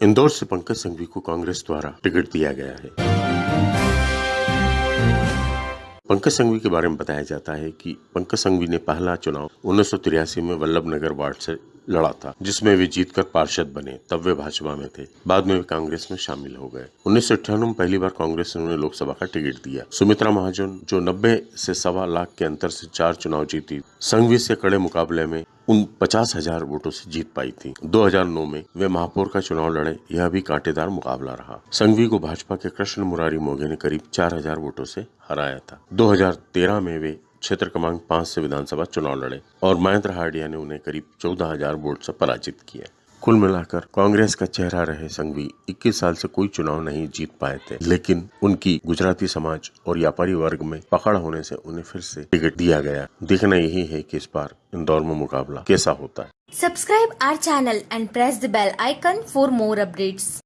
इंदौर से पंकज संघवी को कांग्रेस द्वारा टिकट दिया गया है। पंकज संघवी के बारे में बताया जाता है कि पंकज संघवी ने पहला चुनाव उन्नीस सौ तिरासी में वल्लभ नगर वार्ड से लड़ा था, जिसमें वे जीतकर पार्षद बने, तब वे भाजपा में थे। बाद में वे कांग्रेस में शामिल हो गए। उन्नीस सौ अठानवे में पहली बार कांग्रेस ने उन्हें लोकसभा का टिकट दिया। सुमित्रा महाजन, जो 90 से सवा लाख के अंतर से चार चुनाव जीती संघवी से कड़े मुकाबले में उन पचास हज़ार वोटों से जीत पाई थी। 2009 में वे महापौर का चुनाव लड़े, यह भी कांटेदार मुकाबला रहा। संघवी को भाजपा के कृष्ण मुरारी मोघे ने करीब 4000 वोटों से हराया था। 2013 में वे क्षेत्र क्रमांक पाँच से विधानसभा चुनाव लड़े और महेंद्र हार्डिया ने उन्हें करीब चौदह हज़ार वोट से पराजित किया। कुल मिलाकर कांग्रेस का चेहरा रहे संघवी 21 साल से कोई चुनाव नहीं जीत पाए थे, लेकिन उनकी गुजराती समाज और व्यापारी वर्ग में पकड़ होने से उन्हें फिर से टिकट दिया गया। देखना यही है कि इस बार इंदौर में मुकाबला कैसा होता है। Subscribe our channel and press the bell icon for more updates.